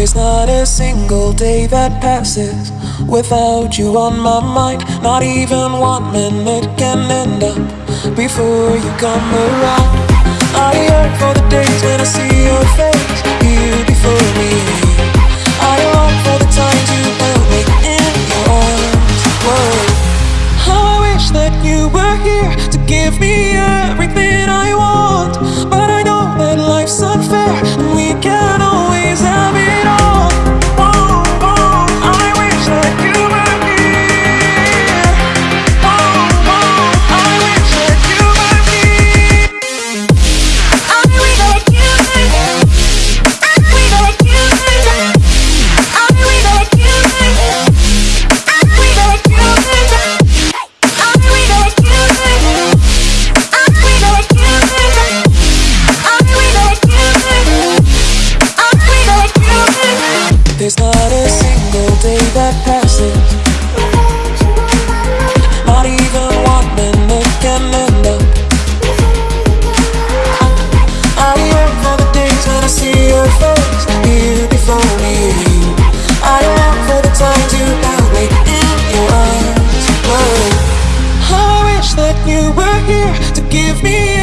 There's not a single day that passes without you on my mind. Not even one minute can end up before you come around. I yearn for the days when I see your face here before me. I long for the times you held me in your arms. Whoa. How I wish that you were here to give me There's not a single day that passes. Not even one minute can end up. I yearn for the days when I see your face here before me. I long for the times you held me in your arms. Whoa. I wish that you were here to give me